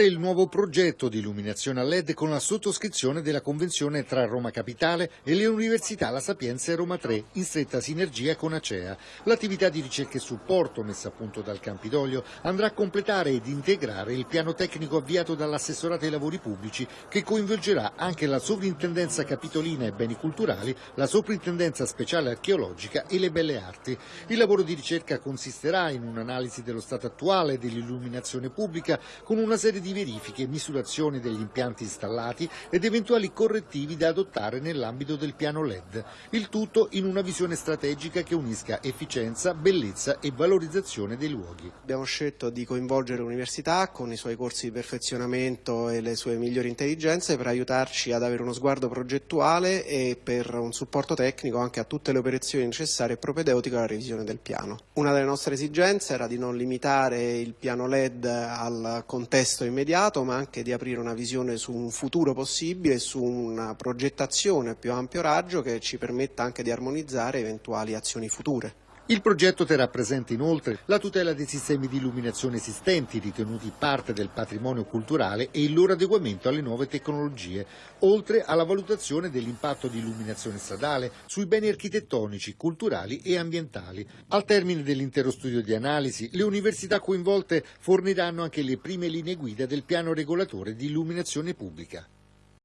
Il nuovo progetto di illuminazione a LED con la sottoscrizione della convenzione tra Roma Capitale e le Università La Sapienza e Roma 3 in stretta sinergia con Acea. L'attività di ricerca e supporto messa a punto dal Campidoglio andrà a completare ed integrare il piano tecnico avviato dall'assessorato ai lavori pubblici che coinvolgerà anche la sovrintendenza capitolina e beni culturali, la sovrintendenza speciale archeologica e le belle arti. Il lavoro di ricerca consisterà in un'analisi dello stato attuale dell'illuminazione pubblica con una serie di di verifiche e misurazioni degli impianti installati ed eventuali correttivi da adottare nell'ambito del piano LED, il tutto in una visione strategica che unisca efficienza, bellezza e valorizzazione dei luoghi. Abbiamo scelto di coinvolgere l'università con i suoi corsi di perfezionamento e le sue migliori intelligenze per aiutarci ad avere uno sguardo progettuale e per un supporto tecnico anche a tutte le operazioni necessarie e propedeutiche alla revisione del piano. Una delle nostre esigenze era di non limitare il piano LED al contesto immediato immediato ma anche di aprire una visione su un futuro possibile e su una progettazione a più ampio raggio che ci permetta anche di armonizzare eventuali azioni future. Il progetto terrà presente inoltre la tutela dei sistemi di illuminazione esistenti ritenuti parte del patrimonio culturale e il loro adeguamento alle nuove tecnologie, oltre alla valutazione dell'impatto di illuminazione stradale sui beni architettonici, culturali e ambientali. Al termine dell'intero studio di analisi, le università coinvolte forniranno anche le prime linee guida del piano regolatore di illuminazione pubblica.